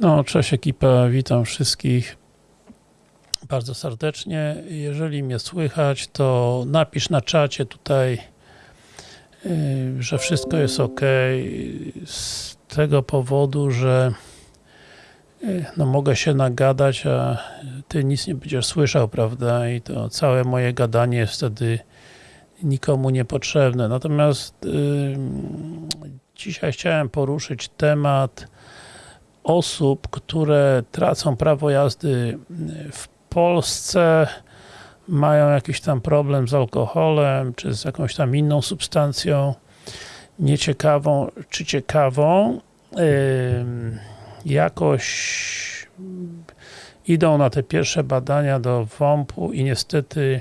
No, cześć ekipa, witam wszystkich bardzo serdecznie. Jeżeli mnie słychać, to napisz na czacie tutaj, yy, że wszystko jest ok. Z tego powodu, że yy, no mogę się nagadać, a ty nic nie będziesz słyszał, prawda? I to całe moje gadanie jest wtedy nikomu niepotrzebne. Natomiast yy, dzisiaj chciałem poruszyć temat osób, które tracą prawo jazdy w Polsce, mają jakiś tam problem z alkoholem, czy z jakąś tam inną substancją nieciekawą, czy ciekawą, jakoś idą na te pierwsze badania do WOMP-u i niestety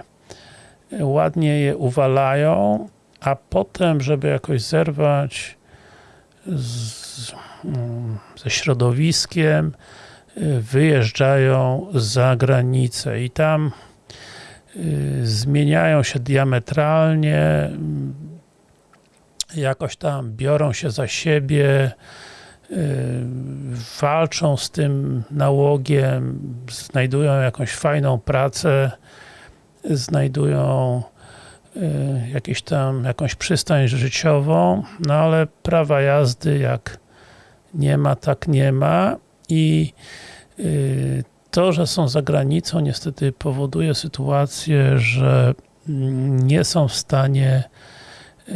ładnie je uwalają, a potem, żeby jakoś zerwać z, ze środowiskiem, wyjeżdżają za granicę i tam zmieniają się diametralnie, jakoś tam biorą się za siebie, walczą z tym nałogiem, znajdują jakąś fajną pracę, znajdują jakieś tam, jakąś przystań życiową, no ale prawa jazdy jak nie ma, tak nie ma. I to, że są za granicą niestety powoduje sytuację, że nie są w stanie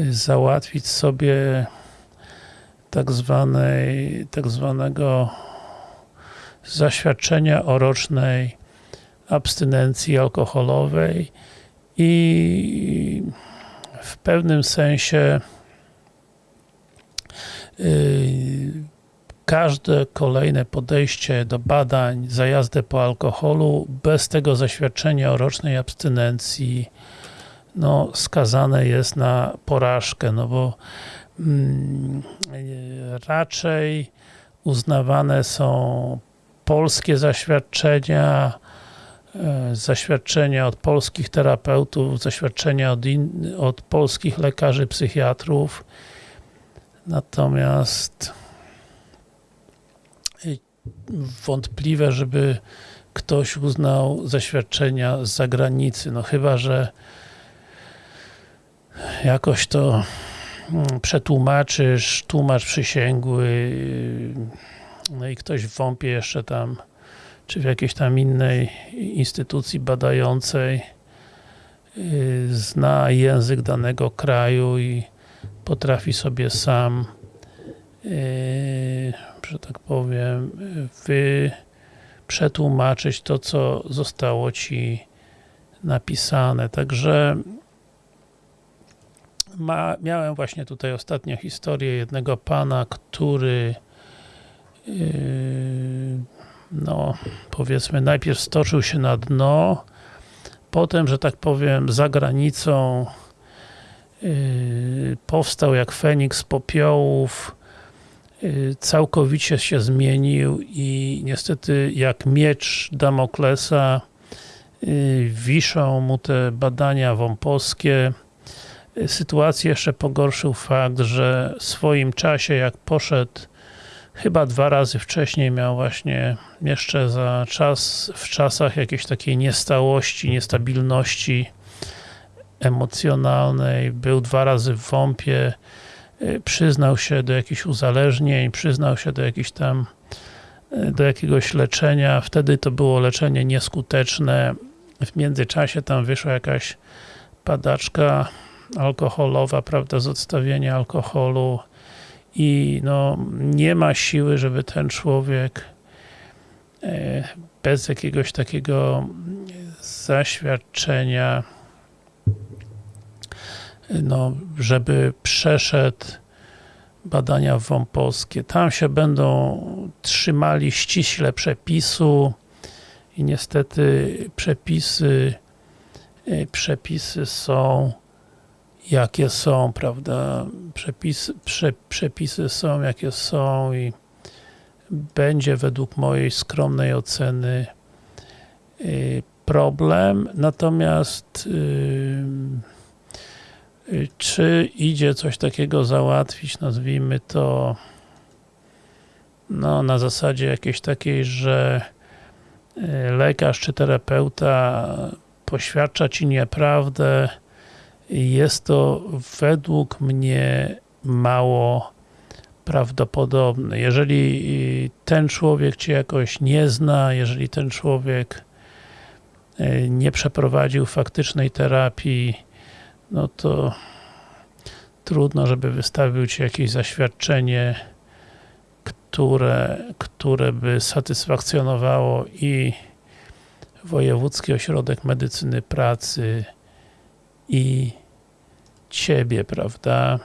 załatwić sobie tak zwanej, tak zwanego zaświadczenia o rocznej abstynencji alkoholowej. I w pewnym sensie każde kolejne podejście do badań za jazdę po alkoholu bez tego zaświadczenia o rocznej abstynencji no, skazane jest na porażkę, no bo mm, raczej uznawane są polskie zaświadczenia, zaświadczenia od polskich terapeutów, zaświadczenia od, in, od polskich lekarzy, psychiatrów. Natomiast wątpliwe, żeby ktoś uznał zaświadczenia z zagranicy. No chyba, że jakoś to przetłumaczysz, tłumacz przysięgły, no i ktoś w WOMP-ie jeszcze tam czy w jakiejś tam innej instytucji badającej zna język danego kraju i potrafi sobie sam że tak powiem wy przetłumaczyć to, co zostało ci napisane. Także ma, miałem właśnie tutaj ostatnio historię jednego pana, który yy, no powiedzmy najpierw stoczył się na dno, potem, że tak powiem, za granicą yy, powstał jak Feniks z popiołów, całkowicie się zmienił i niestety jak miecz Damoklesa yy, wiszą mu te badania wąposkie. Sytuację jeszcze pogorszył fakt, że w swoim czasie jak poszedł chyba dwa razy wcześniej miał właśnie jeszcze za czas, w czasach jakiejś takiej niestałości, niestabilności emocjonalnej, był dwa razy w WOMP-ie, przyznał się do jakichś uzależnień, przyznał się do jakichś tam do jakiegoś leczenia, wtedy to było leczenie nieskuteczne, w międzyczasie tam wyszła jakaś padaczka alkoholowa, prawda, z odstawienia alkoholu, i no, nie ma siły, żeby ten człowiek bez jakiegoś takiego zaświadczenia no, żeby przeszedł badania WOMP-owskie. Tam się będą trzymali ściśle przepisu i niestety przepisy przepisy są jakie są, prawda, przepisy, prze, przepisy są jakie są i będzie według mojej skromnej oceny y, problem, natomiast y, y, czy idzie coś takiego załatwić, nazwijmy to no, na zasadzie jakiejś takiej, że y, lekarz czy terapeuta poświadcza ci nieprawdę, jest to według mnie mało prawdopodobne. Jeżeli y, ten człowiek cię jakoś nie zna, jeżeli ten człowiek y, nie przeprowadził faktycznej terapii, no to trudno, żeby wystawił ci jakieś zaświadczenie, które, które by satysfakcjonowało i Wojewódzki Ośrodek Medycyny Pracy i ciebie, prawda?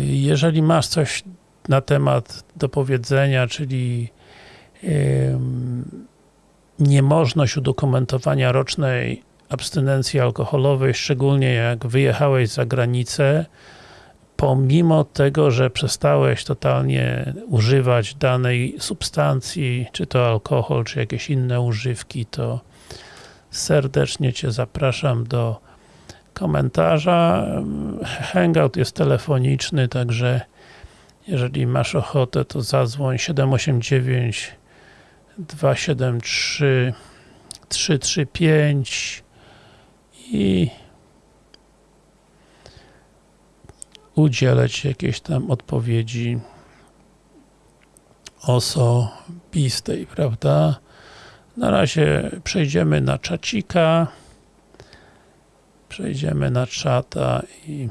Jeżeli masz coś na temat do powiedzenia, czyli niemożność udokumentowania rocznej abstynencji alkoholowej, szczególnie jak wyjechałeś za granicę, pomimo tego, że przestałeś totalnie używać danej substancji, czy to alkohol, czy jakieś inne używki, to serdecznie Cię zapraszam do komentarza. Hangout jest telefoniczny, także jeżeli masz ochotę, to zadzwoń 789 273 335 i udzielę Ci jakiejś tam odpowiedzi osobistej, prawda? Na razie przejdziemy na czacika. Przejdziemy na czata i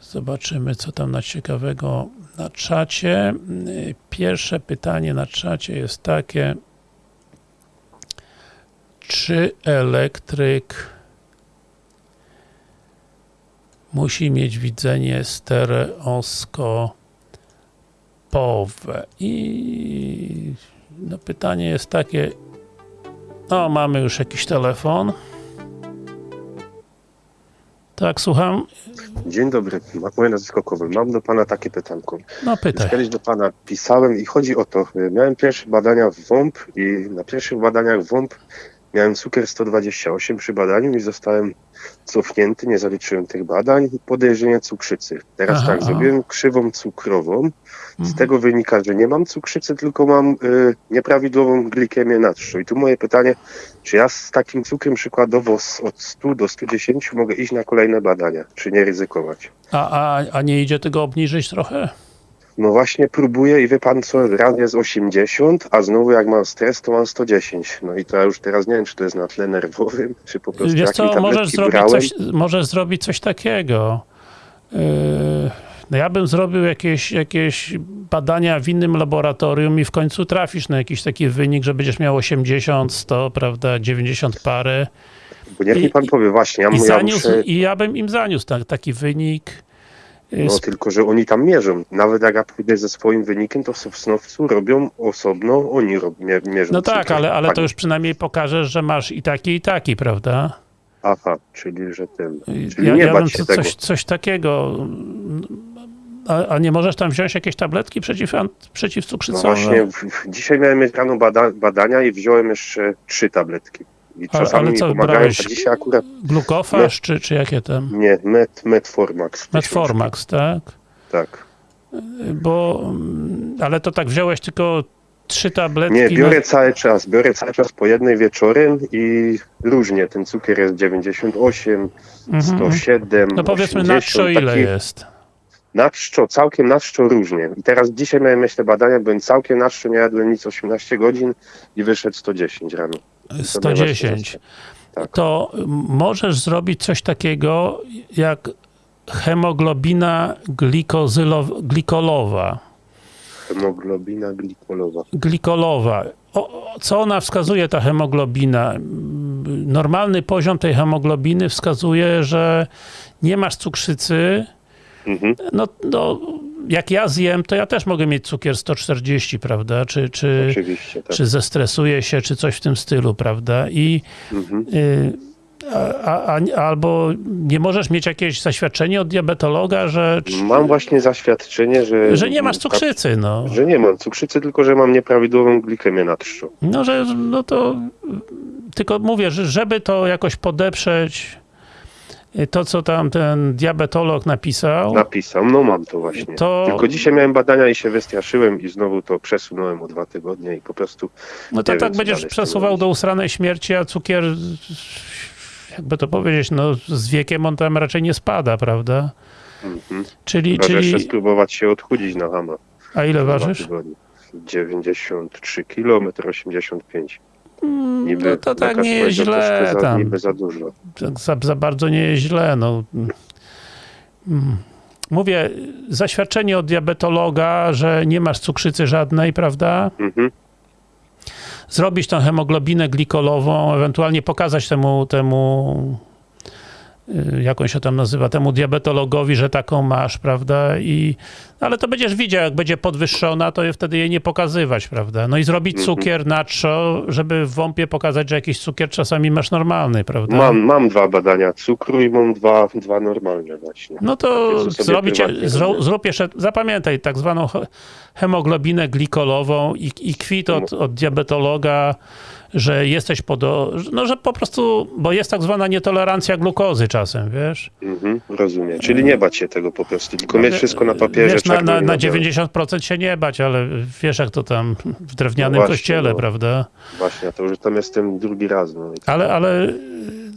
zobaczymy, co tam na ciekawego na czacie. Pierwsze pytanie na czacie jest takie, czy elektryk musi mieć widzenie stereoskopowe i no pytanie jest takie no mamy już jakiś telefon tak, słucham. Dzień dobry, moje nazwisko Kowal. Mam do Pana takie pytanko. No pytaj. Już kiedyś do Pana pisałem i chodzi o to, miałem pierwsze badania w WOMP i na pierwszych badaniach WOMP miałem cukier 128 przy badaniu i zostałem cofnięty, nie zaliczyłem tych badań podejrzenie cukrzycy. Teraz Aha, tak, aha. zrobiłem krzywą cukrową. Z Mhm. tego wynika, że nie mam cukrzycy, tylko mam y, nieprawidłową glikemię natrzu. I tu moje pytanie, czy ja z takim cukrem przykładowo z, od 100 do 110 mogę iść na kolejne badania, czy nie ryzykować? A, a, a nie idzie tego obniżyć trochę? No właśnie próbuję i wie pan co, raz jest 80, a znowu jak mam stres, to mam 110. No i to ja już teraz nie wiem, czy to jest na tle nerwowym, czy po prostu Wiesz co, możesz zrobić, coś, możesz zrobić coś takiego. Yy, no ja bym zrobił jakieś, jakieś badania w innym laboratorium i w końcu trafisz na jakiś taki wynik, że będziesz miał 80, 100, prawda, 90 parę. Bo niech i- mi pan powie, właśnie, ja, I, ja zaniósł, muszę... I ja bym im zaniósł ta, taki wynik. No tylko, że oni tam mierzą. Nawet jak ja pójdę ze swoim wynikiem, to w Sosnowcu robią osobno, oni rob, mie, mierzą. No tak, ale, ale to już przynajmniej pokażesz, że masz i taki, i taki, prawda? Aha, czyli że ten... Czyli Ja, nie ja bać się tego. coś, coś takiego. A, a nie możesz tam wziąć jakieś tabletki przeciw, an- No właśnie, w, w, dzisiaj miałem rano bada, badania i wziąłem jeszcze trzy tabletki. I Ale- czasami ale mi co pomagają, brałeś? a dzisiaj akurat Glukofaż, czy, czy jakie tam? nie, met, Metformax. Metformax, tak? Tak. Bo, mm, ale to tak wziąłeś tylko trzy tabletki. Nie, na- biorę cały czas, biorę cały czas po jednej wieczorem i różnie, ten cukier jest 98, Mhm. 107, No powiedzmy 80, na czczo ile taki jest? Na czczo, całkiem na czczo różnie. I teraz dzisiaj miałem te badania, byłem całkiem na czczo, nie jadłem nic 18 godzin i wyszedł 110 rano. I sobie 110. właśnie Tak. To możesz zrobić coś takiego jak hemoglobina glikolowa. Hemoglobina glikolowa. glikolowa. O, co ona wskazuje, ta hemoglobina? Normalny poziom tej hemoglobiny wskazuje, że nie masz cukrzycy. Mhm. No, no, jak ja zjem, to ja też mogę mieć cukier 140, prawda? Czy, czy, tak. czy zestresuję się, czy coś w tym stylu, prawda? I Mhm. y, a, a, albo nie możesz mieć jakieś zaświadczenie od diabetologa, że, Mam właśnie zaświadczenie, że... że nie masz cukrzycy, no. Że nie mam cukrzycy, tylko że mam nieprawidłową glikemię na trzczu. No, że no to tylko mówię, że żeby to jakoś podeprzeć, to, co tam ten diabetolog napisał, Napisał, no mam to właśnie. To- Tylko dzisiaj miałem badania i się wystraszyłem i znowu to przesunąłem o dwa tygodnie i po prostu no to tak będziesz przesuwał do usranej śmierci, a cukier, jakby to powiedzieć, no z wiekiem on tam raczej nie spada, prawda? mhm. Czyli, Chyba, że jeszcze czyli spróbować się odchudzić na hama. a ile ważysz? tygodnie. 93 km, 85 Mm, Niby No to tak nie jest źle za, tam. Za dużo. tak za, za bardzo nie jest źle. No. Mm. Mówię, zaświadczenie od diabetologa, że nie masz cukrzycy żadnej, prawda? Mhm. Zrobić tą hemoglobinę glikolową, ewentualnie pokazać temu, temu jak on się tam nazywa, temu diabetologowi, że taką masz, prawda? I, ale to będziesz widział, jak będzie podwyższona, to wtedy jej nie pokazywać, prawda? No i zrobić Mhm. cukier natrzo, żeby w WOMP-ie pokazać, że jakiś cukier czasami masz normalny, prawda? Mam, mam dwa badania cukru i mam dwa, dwa normalne właśnie. No to zrobić, zro, zrób jeszcze, zapamiętaj, tak zwaną he- hemoglobinę glikolową i, i kwit od, od diabetologa, że jesteś pod, no że po prostu, bo jest tak zwana nietolerancja glukozy czasem, wiesz? Mhm, rozumiem. Czyli nie bać się tego po prostu, tylko mieć wszystko na papierze. Wiesz, na, czarno na, na białym. 90% się nie bać, ale wiesz jak to tam w drewnianym No właśnie, kościele, no. prawda? Właśnie, a to już tam jestem drugi raz. No. Ale, ale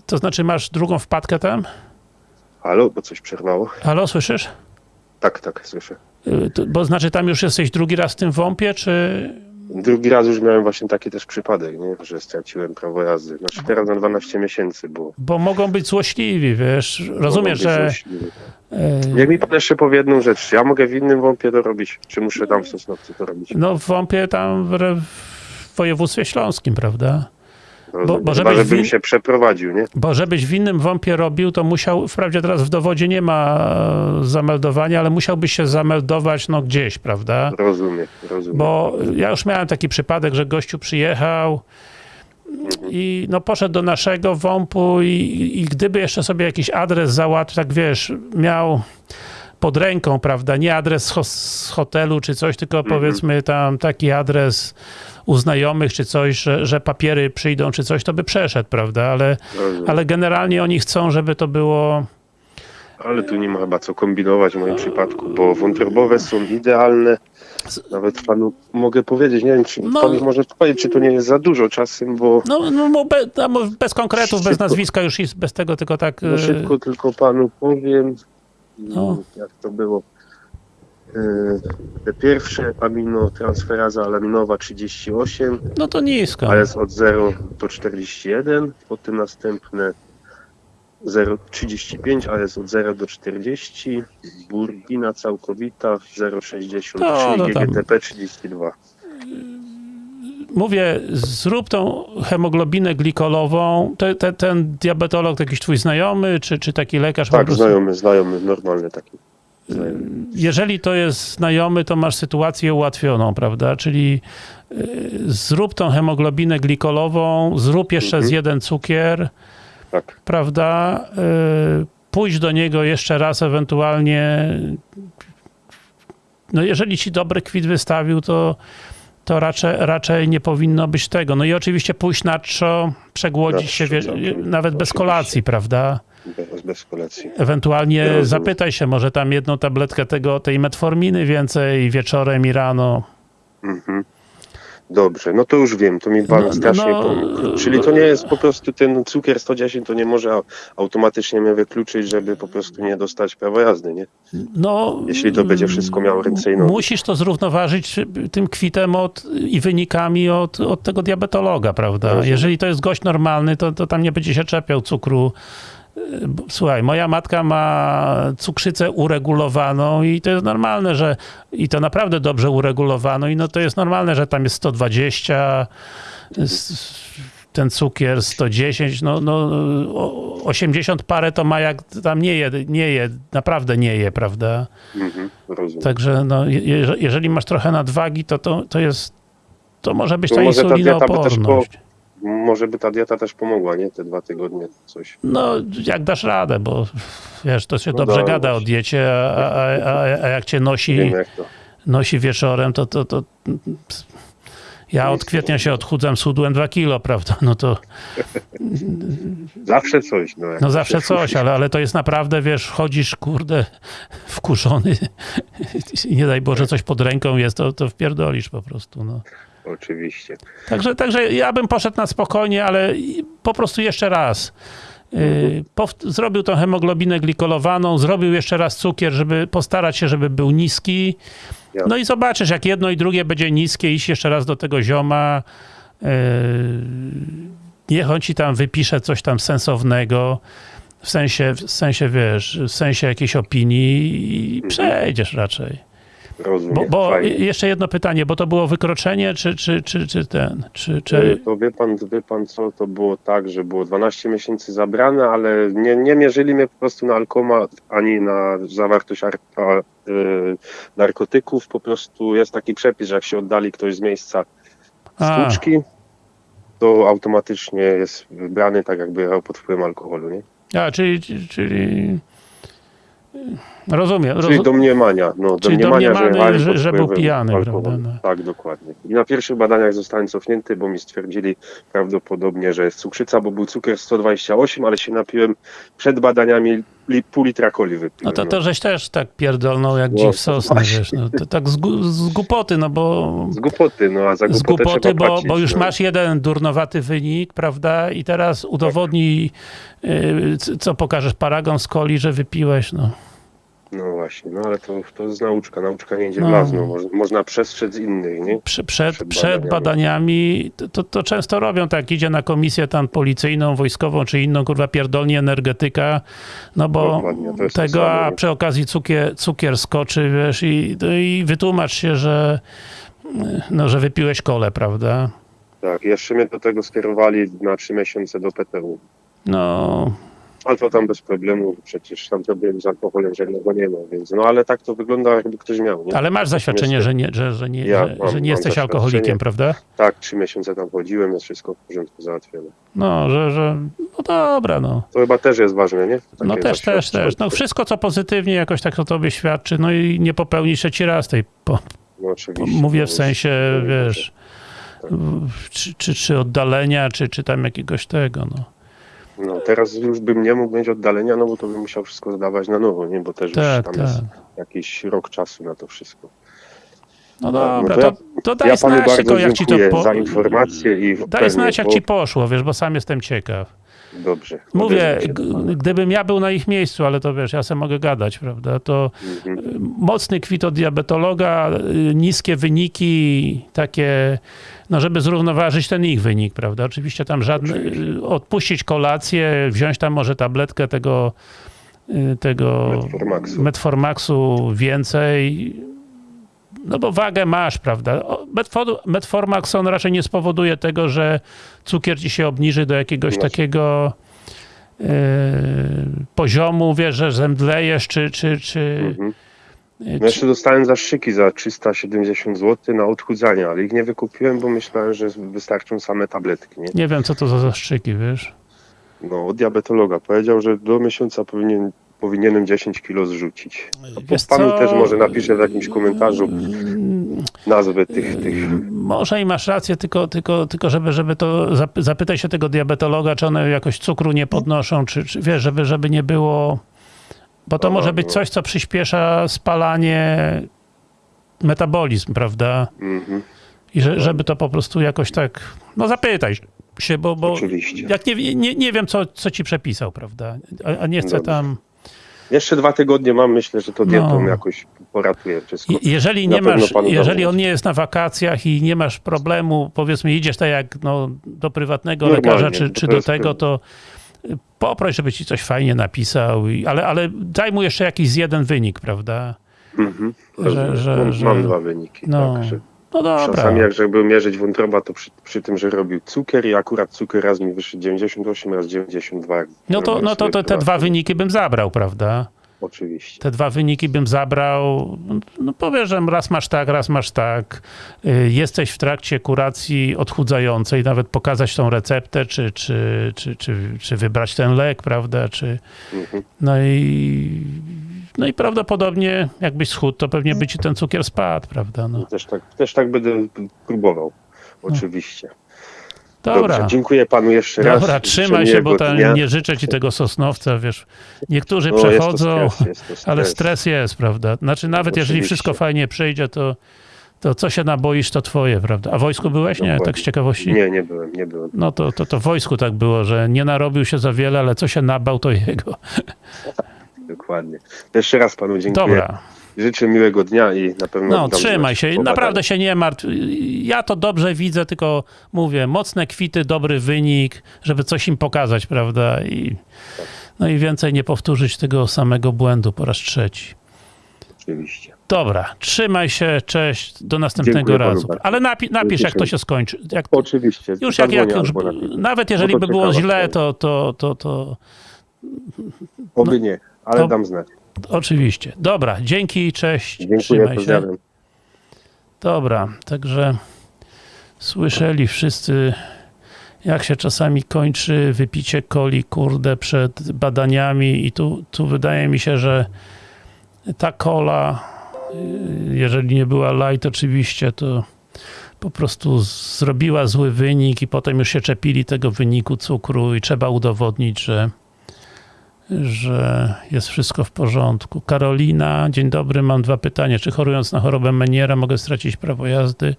to znaczy masz drugą wpadkę tam? Halo, bo coś przerwało? Halo, słyszysz? Tak, tak, słyszę. Y, to- Bo znaczy tam już jesteś drugi raz w tym WOMP-ie, czy Drugi raz już miałem właśnie taki też przypadek, nie? że straciłem prawo jazdy. Znaczy teraz na 12 miesięcy było. Bo mogą być złośliwi, wiesz. Być że. złośliwi. e, Jak mi pan jeszcze powie jedną rzecz, ja mogę w innym wąpie to robić, czy muszę tam w Sosnowcu to robić? No w WOMP-ie tam w województwie śląskim, prawda? Rozumiem. bo Chyba, żebyś żebym wi- się przeprowadził, nie? Bo żebyś w innym WOMP-ie robił, to musiał, wprawdzie teraz w dowodzie nie ma e, zameldowania, ale musiałbyś się zameldować no gdzieś, prawda? Rozumiem, rozumiem. Bo ja już miałem taki przypadek, że gościu przyjechał i no poszedł do naszego WOMP-u i, i gdyby jeszcze sobie jakiś adres załatwił, tak wiesz, miał pod ręką, prawda, nie adres z, ho- z hotelu czy coś, tylko powiedzmy tam taki adres u znajomych czy coś, że, że papiery przyjdą czy coś, to by przeszedł, prawda, ale, rozumiem. ale generalnie oni chcą, żeby to było Ale tu nie ma chyba co kombinować w moim przypadku, bo wątrobowe są idealne. Nawet panu mogę powiedzieć, nie wiem, czy No. pan może powiedzieć, czy to nie jest za dużo czasem, bo no, no bo be, bez konkretów, bez Szybko. nazwiska już i bez tego, tylko tak no e, szybko tylko panu powiem, No. jak to było. E, Te pierwsze aminotransferaza alaminowa 38, no to nisko. a jest od 0 do 41, potem następne 0,35, a jest od 0 do 40, burgina całkowita 0,63 No, no. GGTP 32. Mówię, zrób tą hemoglobinę glikolową. Te, te, ten diabetolog to jakiś twój znajomy, czy, czy taki lekarz? Tak, prostu? znajomy, znajomy, normalny taki. Jeżeli to jest znajomy, to masz sytuację ułatwioną, prawda? Czyli y, zrób tą hemoglobinę glikolową, zrób jeszcze Mhm. z jeden cukier, Tak, prawda? Y, pójdź do niego jeszcze raz ewentualnie. No jeżeli ci dobry kwit wystawił, to, to raczej, raczej nie powinno być tego. No i oczywiście pójść na trzo, przegłodzić Na się, trzo, nawet bez kolacji, prawda? Bez, bez kolacji. Ewentualnie Rozumiem. zapytaj się, może tam jedną tabletkę tego, tej metforminy więcej wieczorem i rano. Mhm. Dobrze, no to już wiem, to mi pan No, strasznie no, pomógł. Czyli to nie jest po prostu ten cukier 110, to nie może au- automatycznie mnie wykluczyć, żeby po prostu nie dostać prawa jazdy, nie? No, Jeśli to będzie wszystko miało ręce i nogi. Musisz to zrównoważyć tym kwitem od, i wynikami od, od tego diabetologa, prawda? Jeżeli to jest gość normalny, to, to tam nie będzie się czepiał cukru. Słuchaj, moja matka ma cukrzycę uregulowaną i to jest normalne, że i to naprawdę dobrze uregulowano i no to jest normalne, że tam jest 120, s- ten cukier 110, no, no o- 80 parę to ma jak tam nie je, nie je, naprawdę nie je, prawda? Mhm. Także no, je, je- jeżeli masz trochę nadwagi, to, to, to jest, to może być To ta może ta insulinooporność. Może by ta dieta też pomogła, nie? Te dwa tygodnie, coś. No, jak dasz radę, bo wiesz, to się No dobrze gada o diecie, a, a, a, a jak cię nosi, Wiem jak nosi wieczorem, to, to, to Ja od kwietnia się odchudzam, schudłem 2 kilo, prawda? No to Zawsze coś. No, no zawsze coś, ale, ale to jest naprawdę, wiesz, chodzisz, kurde, wkurzony i nie daj Boże coś pod ręką jest, to, to wpierdolisz po prostu, no. Oczywiście. Także, także ja bym poszedł na spokojnie, ale po prostu jeszcze raz. Yy, pow- zrobił tą hemoglobinę glikolowaną, zrobił jeszcze raz cukier, żeby postarać się, żeby był niski. No i zobaczysz, jak jedno i drugie będzie niskie, iść jeszcze raz do tego zioma. Yy, niech on ci tam wypisze coś tam sensownego. W sensie, w sensie, wiesz, w sensie jakiejś opinii i przejdziesz raczej. Rozumiem. Bo, bo jeszcze jedno pytanie, bo to było wykroczenie, czy, czy, czy, czy ten, czy, czy... To wie pan, wie pan co, to było tak, że było 12 miesięcy zabrane, ale nie, nie mierzyli mnie po prostu na alkomat ani na zawartość ar, a, y, narkotyków. Po prostu jest taki przepis, że jak się oddali ktoś z miejsca sztuczki, to automatycznie jest wybrany tak jakby jechał pod wpływem alkoholu, nie? A, czyli, czyli... Rozumiem, Czyli rozumiem. domniemania, no, Czyli domniemania, domniemany, że- że był pijany, alkoholu. prawda, no. Tak, dokładnie. I na pierwszych badaniach zostałem cofnięty, bo mi stwierdzili prawdopodobnie, że jest cukrzyca, bo był cukier 128, ale się napiłem przed badaniami li, pół litra coli wypiłem. No to, to żeś też tak pierdolnął jak No, dziw sosny, wiesz, no, to tak z, z głupoty, no bo... Z głupoty, no a za Z głupotę głupoty, trzeba bo, płacić, bo już no. masz jeden durnowaty wynik, prawda, i teraz udowodnij, y, c- co pokażesz, paragon z coli, że wypiłeś, no. No właśnie, no ale to, to jest nauczka, nauczka nie idzie No. w las, no. Można, można przestrzec innych, nie? Prze- przed, Przed przed badaniami, to, to, to często robią tak, idzie na komisję tam policyjną, wojskową, czy inną, kurwa, pierdolnie energetyka, no bo tego, a przy okazji cukier, cukier skoczy, wiesz, i, i wytłumacz się, że no, że wypiłeś kole, prawda? Tak, jeszcze mnie do tego skierowali na trzy miesiące do PTU. No, To tam bez problemu, przecież tam problemu z alkoholem żadnego nie ma, więc no ale tak to wygląda jakby ktoś miał, nie? ale masz zaświadczenie, że nie, że, że nie, Ja że, mam- że nie jesteś alkoholikiem, prawda? Tak, trzy miesiące tam chodziłem, jest wszystko w porządku załatwione. No, że, że no dobra, no. To chyba też jest ważne, nie? Takie No też, też, też. No wszystko, co pozytywnie jakoś tak o tobie świadczy, no i nie popełnisz trzeci raz tej, po, No mówię w sensie, no, wiesz, w- czy, czy, czy oddalenia, czy, czy tam jakiegoś tego, no. No teraz już bym nie mógł mieć oddalenia, no bo to bym musiał wszystko zdawać na nowo, nie? Bo też Tak, już tam jest tak. jakiś rok czasu na to wszystko. No No, dobra, to to, ja- to daj ja panu znać, bardzo jak ci to po... za informację i Daj znać, jak ci poszło, wiesz, bo sam jestem ciekaw. Dobrze. Mówię, gdybym ja był na ich miejscu, ale to wiesz, ja sobie mogę gadać, prawda, to Mhm. y, mocny kwit od diabetologa, y, niskie wyniki, takie, no żeby zrównoważyć ten ich wynik, prawda, oczywiście tam żadne, y, odpuścić kolację, wziąć tam może tabletkę tego, tego Metformaxu. Metformaxu więcej, no bo wagę masz, prawda? O, Metfor, Metformax on raczej nie spowoduje tego, że cukier ci się obniży do jakiegoś Właśnie. takiego e, poziomu, wiesz, że zemdlejesz, czy, czy, czy, Mhm. No jeszcze dostałem zastrzyki za 370 zł na odchudzanie, ale ich nie wykupiłem, bo myślałem, że wystarczą same tabletki, nie? nie wiem, co to za zastrzyki, wiesz? No, od diabetologa powiedział, że do miesiąca powinien, powinienem 10 kilo zrzucić. Wiesz Panu co? też może napiszę w jakimś komentarzu nazwy tych, tych Może i masz rację, tylko, tylko, tylko żeby, żeby to zap- zapytaj się tego diabetologa, czy one jakoś cukru nie podnoszą, czy, czy wiesz, żeby, żeby nie było. Bo to może być no. coś, co przyspiesza spalanie, metabolizm, prawda? Mhm, I że, żeby to po prostu jakoś tak. No zapytaj się, bo, bo oczywiście. jak nie, nie, nie wiem, co, co ci przepisał, prawda? A, a nie chcę Dobrze. tam. Jeszcze dwa tygodnie mam, myślę, że to dietą No. jakoś poratuje wszystko. Je- Jeżeli nie masz, jeżeli on nie jest na wakacjach i nie masz problemu, powiedzmy idziesz tak jak no, do prywatnego Normalnie, lekarza czy, czy do tego, to y, poproś, żeby ci coś fajnie napisał, i, ale, ale daj mu jeszcze jakiś jeden wynik, prawda? Mhm, że- że- mam, że- mam dwa wyniki. No, Tak, no dobra. czasami jak żeby mierzyć wątroba, to przy, przy tym, że robił cukier i akurat cukier raz mi wyszedł 98, raz 92. jak No to, no to, to te dwa wyniki bym zabrał, prawda? Oczywiście. Te dwa wyniki bym zabrał, no powiesz, że raz masz tak, raz masz tak. Y, Jesteś w trakcie kuracji odchudzającej, nawet pokazać tą receptę, czy, czy, czy, czy, czy wybrać ten lek, prawda, czy... Mhm. No i, no i prawdopodobnie jakbyś schudł, to pewnie by ci ten cukier spadł, prawda, no. Też, tak, też tak będę próbował. oczywiście. Dobra. Dobrze, dziękuję panu jeszcze raz. Dobra, trzymaj się, bo tam dnia. nie życzę ci tego sosnowca, wiesz. Niektórzy No, jest przechodzą, stres, jest stres. ale stres jest, prawda? Znaczy nawet jeżeli Oczywiście. wszystko fajnie przyjdzie, to, to co się naboisz, to twoje, prawda? A w wojsku byłeś? Nie, Dokładnie. tak z ciekawości? Nie, nie byłem, nie byłem. No to, to, to w wojsku tak było, że nie narobił się za wiele, ale co się nabał, to jego. Dokładnie. Jeszcze raz panu dziękuję. Dobra. Życzę miłego dnia i na pewno. No, trzymaj się. Naprawdę się nie martw. Ja to dobrze widzę, tylko mówię, mocne kwity, dobry wynik, żeby coś im pokazać, prawda? I, no i więcej nie powtórzyć tego samego błędu po raz trzeci. Oczywiście. Dobra, trzymaj się, cześć, do następnego Dziękuję razu. Ale napi napisz, jak to się skończy. Jak, Oczywiście. już jak, jak już, nawet jeżeli No to by było źle, to, to, to, to Oby nie, ale to- dam znać. oczywiście. Dobra, dzięki, cześć, Dziękuję, pozdrawiam. Dobra, także słyszeli wszyscy, jak się czasami kończy wypicie coli, kurde, przed badaniami i tu, tu wydaje mi się, że ta kola, y, jeżeli nie była light oczywiście, to po prostu zrobiła zły wynik i potem już się czepili tego wyniku cukru i trzeba udowodnić, że że jest wszystko w porządku. Karolina, dzień dobry, mam dwa pytania. Czy chorując na chorobę Meniera mogę stracić prawo jazdy?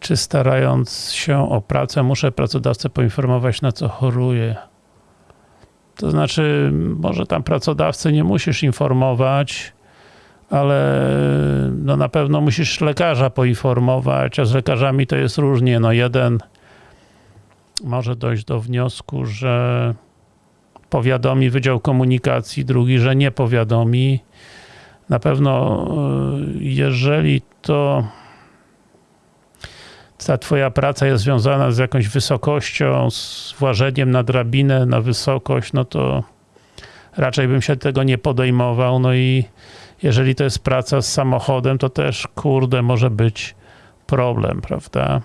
Czy starając się o pracę muszę pracodawcę poinformować na co choruję? To znaczy, może tam pracodawcę nie musisz informować, ale no na pewno musisz lekarza poinformować, a z lekarzami to jest różnie. No jeden może dojść do wniosku, że powiadomi Wydział Komunikacji, drugi, że nie powiadomi. Na pewno, y, jeżeli to ta twoja praca jest związana z jakąś wysokością, z włażeniem na drabinę, na wysokość, no to raczej bym się tego nie podejmował. No i jeżeli to jest praca z samochodem, to też, kurde, może być problem, prawda?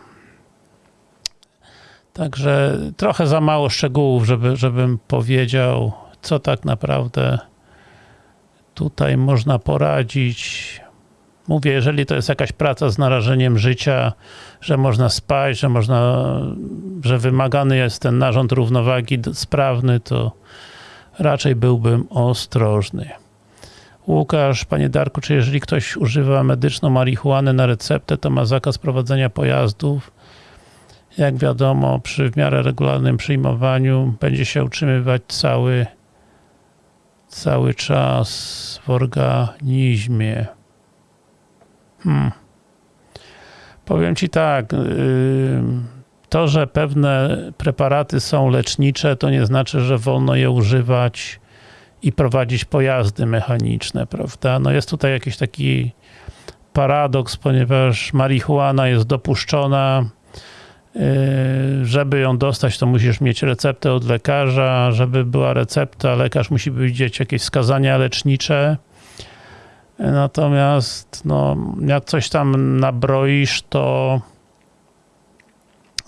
Także trochę za mało szczegółów, żeby, żebym powiedział, co tak naprawdę tutaj można poradzić. Mówię, jeżeli to jest jakaś praca z narażeniem życia, że można spać, że można, że wymagany jest ten narząd równowagi sprawny, to raczej byłbym ostrożny. Łukasz, panie Darku, czy jeżeli ktoś używa medyczną marihuanę na receptę, to ma zakaz prowadzenia pojazdów? Jak wiadomo, przy w miarę regularnym przyjmowaniu będzie się utrzymywać cały, cały czas w organizmie. Hmm. Powiem Ci tak, to, że pewne preparaty są lecznicze, to nie znaczy, że wolno je używać i prowadzić pojazdy mechaniczne, prawda? No jest tutaj jakiś taki paradoks, ponieważ marihuana jest dopuszczona żeby ją dostać, to musisz mieć receptę od lekarza. Żeby była recepta, lekarz musi widzieć jakieś wskazania lecznicze. Natomiast, no, jak coś tam nabroisz, to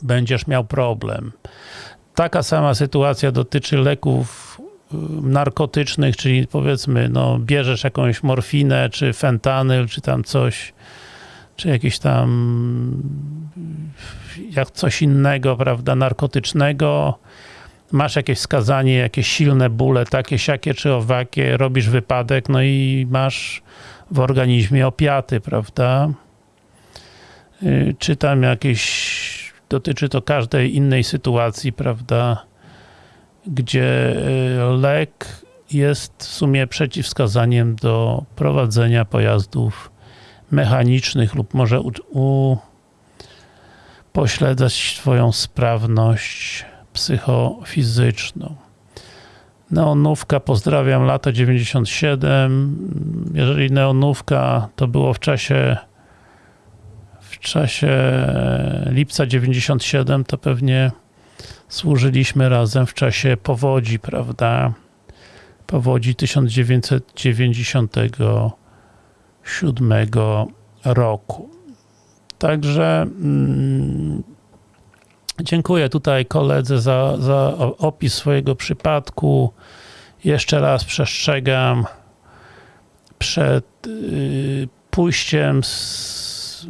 będziesz miał problem. Taka sama sytuacja dotyczy leków yy, narkotycznych, czyli powiedzmy, no, bierzesz jakąś morfinę, czy fentanyl, czy tam coś, czy jakiś tam jak coś innego, prawda, narkotycznego, masz jakieś wskazanie, jakieś silne bóle, takie, siakie czy owakie, robisz wypadek, no i masz w organizmie opiaty, prawda? Y, Czy tam jakieś, dotyczy to każdej innej sytuacji, prawda, gdzie y, lek jest w sumie przeciwwskazaniem do prowadzenia pojazdów mechanicznych lub może u, u pośledzać Twoją sprawność psychofizyczną. Neonówka, pozdrawiam, lata 97. Jeżeli neonówka to było w czasie w czasie lipca 97, to pewnie służyliśmy razem w czasie powodzi, prawda? Powodzi 1997 roku. Także mm, dziękuję tutaj koledze za, za opis swojego przypadku. Jeszcze raz przestrzegam przed y, pójściem z,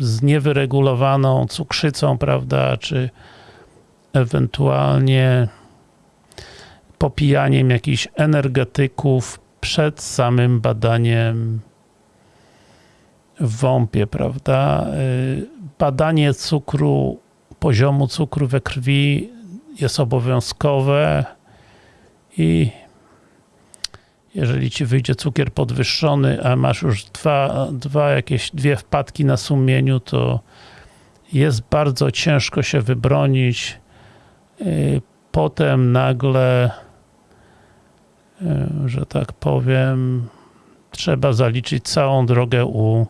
z niewyregulowaną cukrzycą, prawda, czy ewentualnie popijaniem jakichś energetyków przed samym badaniem w WOMP-ie, prawda? Y, Badanie cukru, poziomu cukru we krwi jest obowiązkowe i jeżeli ci wyjdzie cukier podwyższony, a masz już dwa, dwa jakieś dwie wpadki na sumieniu, to jest bardzo ciężko się wybronić. Y, Potem nagle, y, że tak powiem, trzeba zaliczyć całą drogę u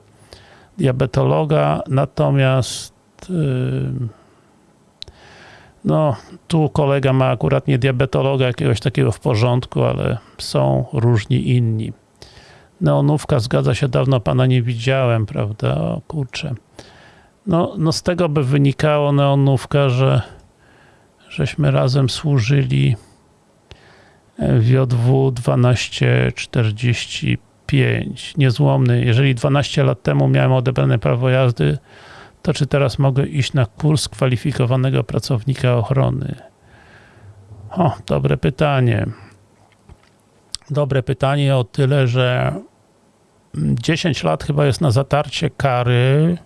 diabetologa, natomiast y, no, tu kolega ma akurat nie diabetologa jakiegoś takiego w porządku, ale są różni inni. Neonówka, zgadza się, dawno pana nie widziałem, prawda? O kurczę. No, no z tego by wynikało neonówka, że żeśmy razem służyli w JW 1245. Niezłomny. Jeżeli 12 lat temu miałem odebrane prawo jazdy, to czy teraz mogę iść na kurs kwalifikowanego pracownika ochrony? O, dobre pytanie. Dobre pytanie o tyle, że 10 lat chyba jest na zatarcie kary,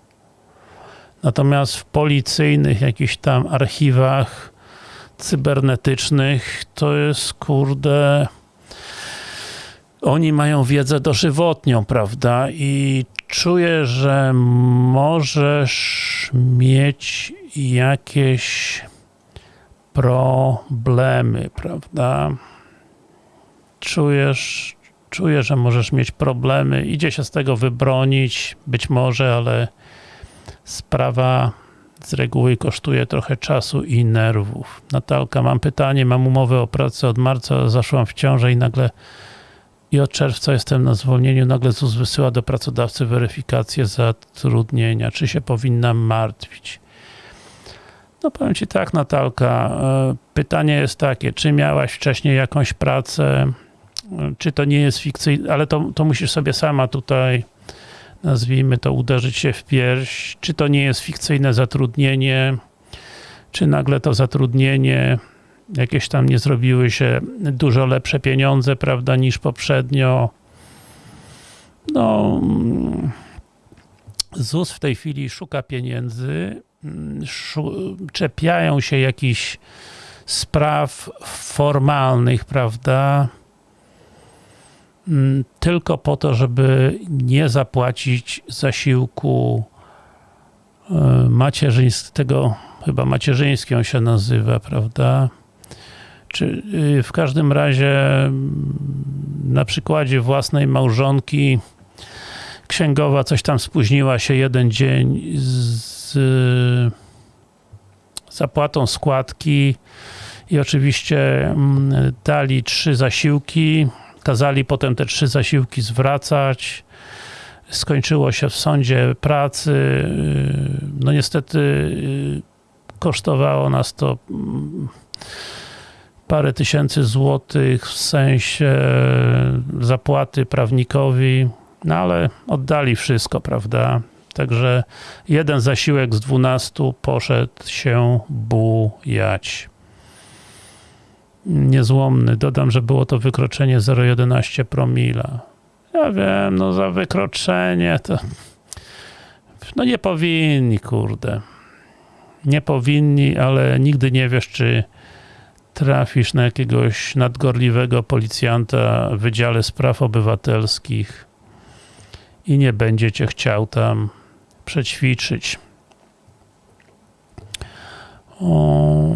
natomiast w policyjnych jakichś tam archiwach cybernetycznych to jest kurde oni mają wiedzę dożywotnią, prawda? I czuję, że możesz mieć jakieś problemy, prawda? Czujesz, czuję, że możesz mieć problemy. Idzie się z tego wybronić, być może, ale sprawa z reguły kosztuje trochę czasu i nerwów. Natalka, mam pytanie, mam umowę o pracę od marca, zaszłam w ciążę i nagle i od czerwca jestem na zwolnieniu, nagle ZUS wysyła do pracodawcy weryfikację zatrudnienia. Czy się powinnam martwić? No powiem Ci tak, Natalka, e, pytanie jest takie, czy miałaś wcześniej jakąś pracę, E, czy to nie jest fikcyjne, ale to, to musisz sobie sama tutaj, nazwijmy to, uderzyć się w pierś, czy to nie jest fikcyjne zatrudnienie, czy nagle to zatrudnienie jakieś tam nie zrobiły się dużo lepsze pieniądze, prawda, niż poprzednio. No, mm, ZUS w tej chwili szuka pieniędzy, mm, szu- czepiają się jakichś spraw formalnych, prawda, mm, tylko po to, żeby nie zapłacić zasiłku e, macierzyńskiego, chyba macierzyński on się nazywa, prawda, czy y, w każdym razie mm, na przykładzie własnej małżonki księgowa coś tam spóźniła się jeden dzień z zapłatą składki i oczywiście mm, dali trzy zasiłki, kazali potem te trzy zasiłki zwracać. Skończyło się w sądzie pracy. y, No niestety y, kosztowało nas to mm, parę tysięcy złotych w sensie zapłaty prawnikowi, no ale oddali wszystko, prawda? Także jeden zasiłek z 12 poszedł się bujać. Niezłomny. Dodam, że było to wykroczenie 0,11 promila. Ja wiem, no za wykroczenie to... No nie powinni, kurde. Nie powinni, ale nigdy nie wiesz, czy trafisz na jakiegoś nadgorliwego policjanta w Wydziale Spraw Obywatelskich i nie będzie cię chciał tam przećwiczyć. O,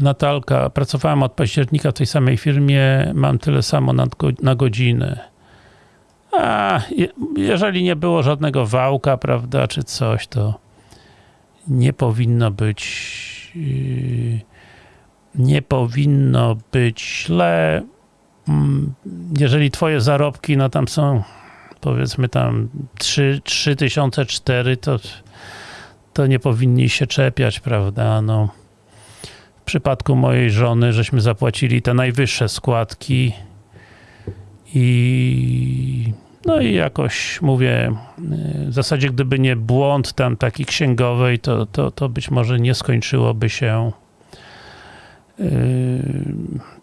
Natalka, pracowałem od października w tej samej firmie, mam tyle samo na, na godzinę. A, je, jeżeli nie było żadnego wałka, prawda, czy coś, to nie powinno być yy, nie powinno być źle. Mm, Jeżeli twoje zarobki, no tam są powiedzmy tam 3, 3004, to, to nie powinni się czepiać, prawda? No, w przypadku mojej żony, żeśmy zapłacili te najwyższe składki i No i jakoś mówię, w zasadzie gdyby nie błąd tam taki księgowej, to, to, to być może nie skończyłoby się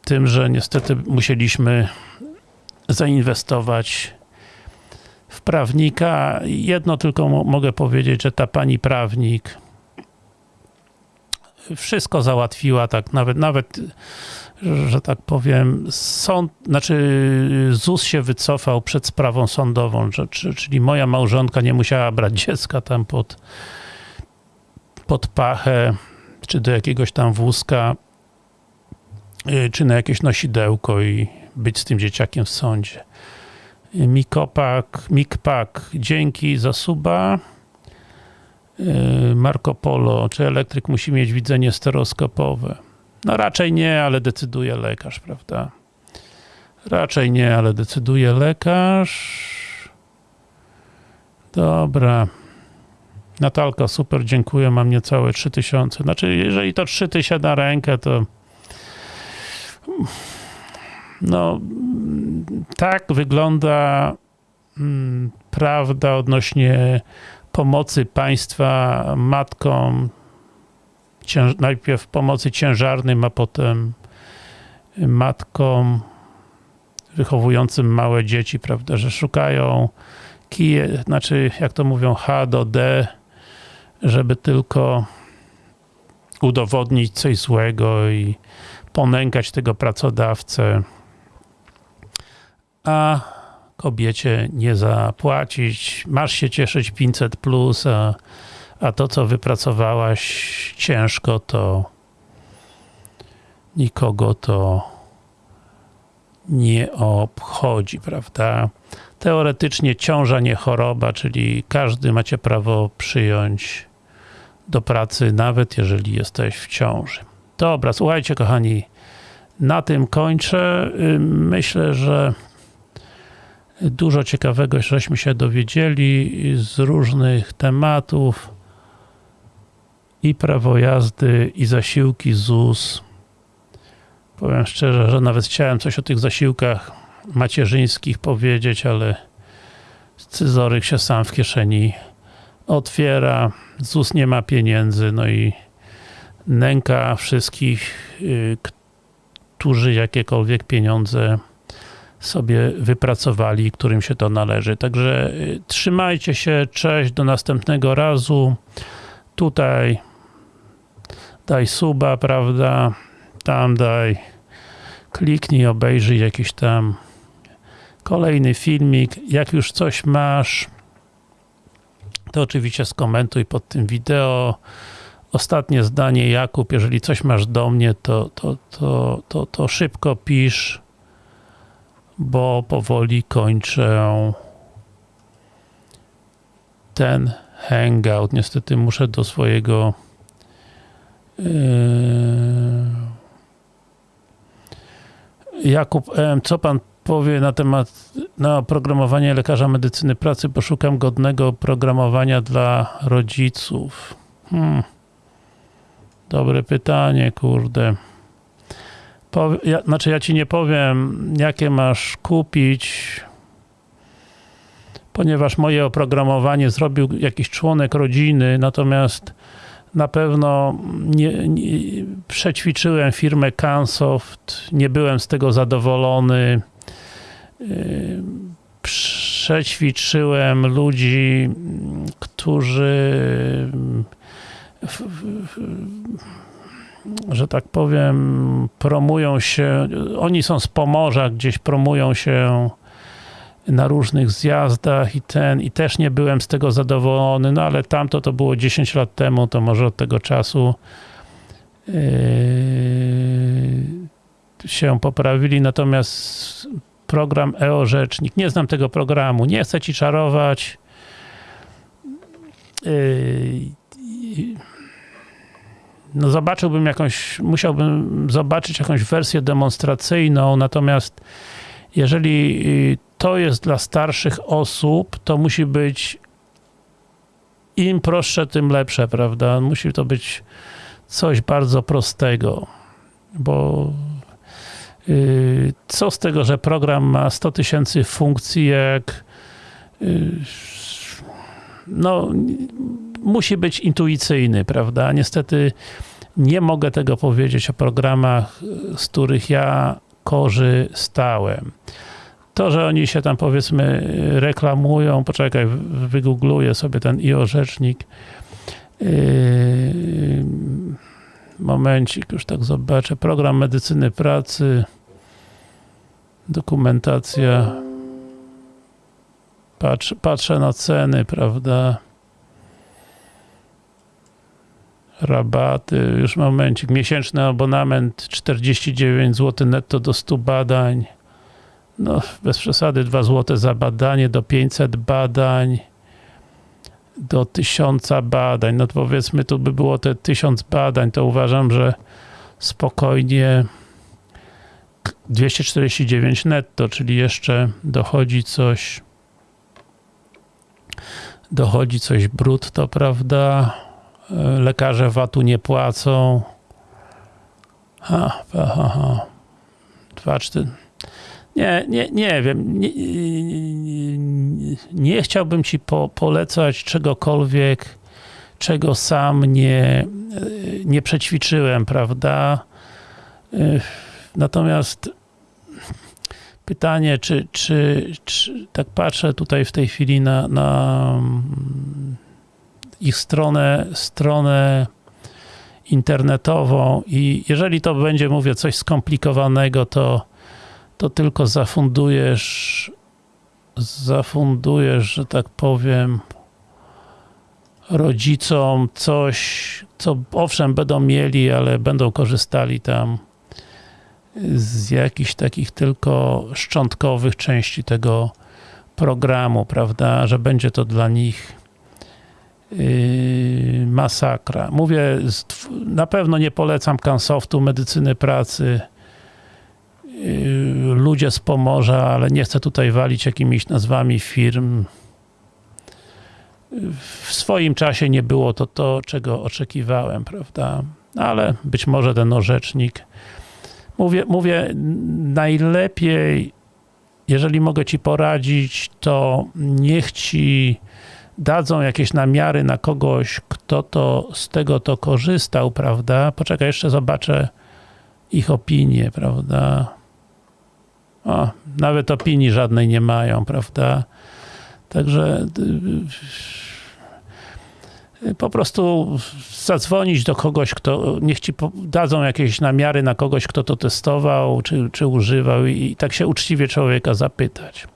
tym, że niestety musieliśmy zainwestować w prawnika. Jedno tylko mo- mogę powiedzieć, że ta pani prawnik wszystko załatwiła, tak nawet, nawet że tak powiem, sąd, znaczy ZUS się wycofał przed sprawą sądową, że, czy- czyli moja małżonka nie musiała brać dziecka tam pod, pod pachę, czy do jakiegoś tam wózka, czy na jakieś nosidełko i być z tym dzieciakiem w sądzie. Y, Mikopak, Mikpak, dzięki za suba. Y, Marco Polo, czy elektryk musi mieć widzenie stereoskopowe? No raczej nie, ale decyduje lekarz, prawda? Raczej nie, ale decyduje lekarz. Dobra. Natalka, super, dziękuję, mam niecałe 3000. Znaczy, jeżeli to 3000 na rękę, to no tak wygląda mm, prawda odnośnie pomocy państwa matkom, najpierw pomocy ciężarnym, a potem matkom wychowującym małe dzieci, prawda, że szukają kije, znaczy jak to mówią H do D, żeby tylko udowodnić coś złego i ponękać tego pracodawcę, a kobiecie nie zapłacić. Masz się cieszyć 500 plus, a, a to, co wypracowałaś ciężko, to nikogo to nie obchodzi, prawda? Teoretycznie ciąża nie choroba, czyli każdy macie prawo przyjąć do pracy, nawet jeżeli jesteś w ciąży. Dobra, słuchajcie kochani, na tym kończę. Ym, Myślę, że dużo ciekawego żeśmy się dowiedzieli z różnych tematów i prawo jazdy, i zasiłki ZUS. Powiem szczerze, że nawet chciałem coś o tych zasiłkach macierzyńskich powiedzieć, ale scyzoryk się sam w kieszeni otwiera, ZUS nie ma pieniędzy, no i nęka wszystkich, y, którzy jakiekolwiek pieniądze sobie wypracowali, którym się to należy. Także y, trzymajcie się, cześć, do następnego razu. Tutaj daj suba, prawda? Tam daj, kliknij, obejrzyj jakiś tam kolejny filmik. Jak już coś masz, to oczywiście skomentuj pod tym wideo. Ostatnie zdanie, Jakub, jeżeli coś masz do mnie, to, to, to, to, to szybko pisz, bo powoli kończę ten hangout. Niestety muszę do swojego yy, Jakub M., co pan powie na temat na oprogramowanie lekarza medycyny pracy? Poszukam godnego oprogramowania dla rodziców. Hmm. Dobre pytanie, kurde. Powie, ja, znaczy ja ci nie powiem, jakie masz kupić, ponieważ moje oprogramowanie zrobił jakiś członek rodziny, natomiast na pewno nie, nie, przećwiczyłem firmę Cansoft, nie byłem z tego zadowolony. Yy, Przećwiczyłem ludzi, którzy że tak powiem, promują się, oni są z Pomorza, gdzieś promują się na różnych zjazdach i ten, i też nie byłem z tego zadowolony, no ale tamto to było 10 lat temu, to może od tego czasu yy, się poprawili, natomiast program EO Rzecznik, nie znam tego programu, nie chcę ci czarować, yy, no zobaczyłbym jakąś, musiałbym zobaczyć jakąś wersję demonstracyjną, natomiast jeżeli to jest dla starszych osób, to musi być im prostsze, tym lepsze, prawda? Musi to być coś bardzo prostego, bo yy, co z tego, że program ma 100 tysięcy funkcji, jak y, no, musi być intuicyjny, prawda? Niestety nie mogę tego powiedzieć o programach, z których ja korzystałem. To, że oni się tam powiedzmy reklamują, poczekaj, wygoogluję sobie ten IO rzecznik. Yy, momencik, już tak zobaczę. Program medycyny pracy, dokumentacja. Patrz, patrzę na ceny, prawda? Rabaty, już momencik. Miesięczny abonament 49 zł netto do 100 badań. No, bez przesady 2 zł za badanie, do 500 badań, do 1000 badań. No to powiedzmy, tu by było te 1000 badań, to uważam, że spokojnie 249 netto, czyli jeszcze dochodzi coś dochodzi coś brutto, prawda? Lekarze VAT-u nie płacą. Ha, ha, ha, ha. Dwa, cztery. Nie, nie, nie wiem. Nie, nie, nie chciałbym ci po, polecać czegokolwiek, czego sam nie, nie przećwiczyłem, prawda? Natomiast pytanie, czy, czy, czy tak patrzę tutaj w tej chwili na, na ich stronę, stronę internetową. I jeżeli to będzie, mówię, coś skomplikowanego, to, to tylko zafundujesz zafundujesz, że tak powiem rodzicom coś, co owszem będą mieli, ale będą korzystali tam z jakichś takich tylko szczątkowych części tego programu, prawda, że będzie to dla nich yy, masakra. Mówię, na pewno nie polecam Kansoftu, medycyny pracy, yy, ludzie z Pomorza, ale nie chcę tutaj walić jakimiś nazwami firm. W swoim czasie nie było to to, czego oczekiwałem, prawda, ale być może ten orzecznik Mówię, mówię, najlepiej, jeżeli mogę ci poradzić, to niech ci dadzą jakieś namiary na kogoś, kto to z tego to korzystał, prawda? Poczekaj, jeszcze zobaczę ich opinię, prawda? O, nawet opinii żadnej nie mają, prawda? Także po prostu zadzwonić do kogoś, kto, niech ci dadzą jakieś namiary na kogoś, kto to testował, czy, czy używał i tak się uczciwie człowieka zapytać.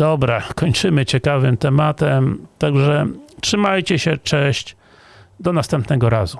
Dobra, kończymy ciekawym tematem, także trzymajcie się, cześć, do następnego razu.